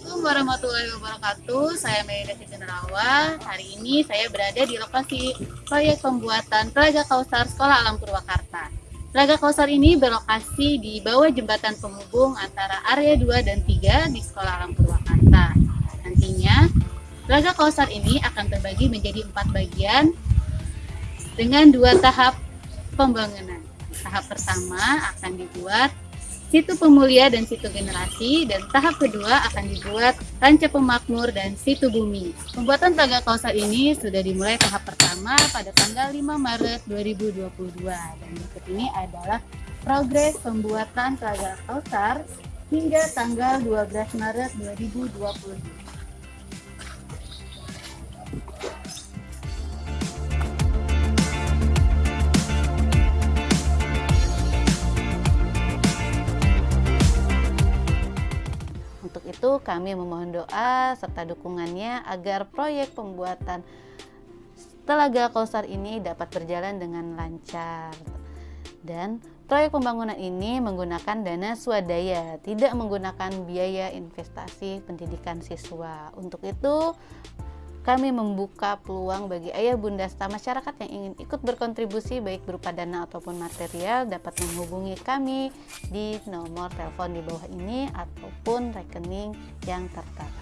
warahmatullahi wabarakatuh. Saya Melinda Siti Nerawa. Hari ini saya berada di lokasi proyek pembuatan Telaga Kausar Sekolah Alam Purwakarta. Telaga Kausar ini berlokasi di bawah jembatan penghubung antara area 2 dan 3 di Sekolah Alam Purwakarta. Nantinya, Telaga Kausar ini akan terbagi menjadi empat bagian dengan dua tahap pembangunan. Tahap pertama akan dibuat situ pemulia dan situ generasi dan tahap kedua akan dibuat ranca pemakmur dan situ bumi. Pembuatan telaga kausar ini sudah dimulai tahap pertama pada tanggal 5 Maret 2022 dan berikut ini adalah progres pembuatan telaga kausar hingga tanggal 12 Maret 2022. Itu kami memohon doa serta dukungannya agar proyek pembuatan Telaga Kausar ini dapat berjalan dengan lancar. Dan proyek pembangunan ini menggunakan dana swadaya, tidak menggunakan biaya investasi pendidikan siswa. Untuk itu, kami membuka peluang bagi ayah bunda serta masyarakat yang ingin ikut berkontribusi baik berupa dana ataupun material dapat menghubungi kami di nomor telepon di bawah ini ataupun rekening yang tertera.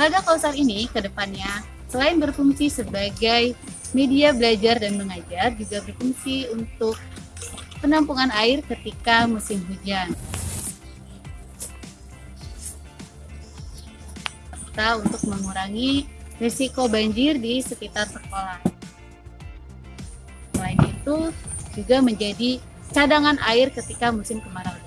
Laga Kausar ini ke depannya selain berfungsi sebagai media belajar dan mengajar, juga berfungsi untuk penampungan air ketika musim hujan. Serta untuk mengurangi risiko banjir di sekitar sekolah. Selain itu, juga menjadi cadangan air ketika musim kemarau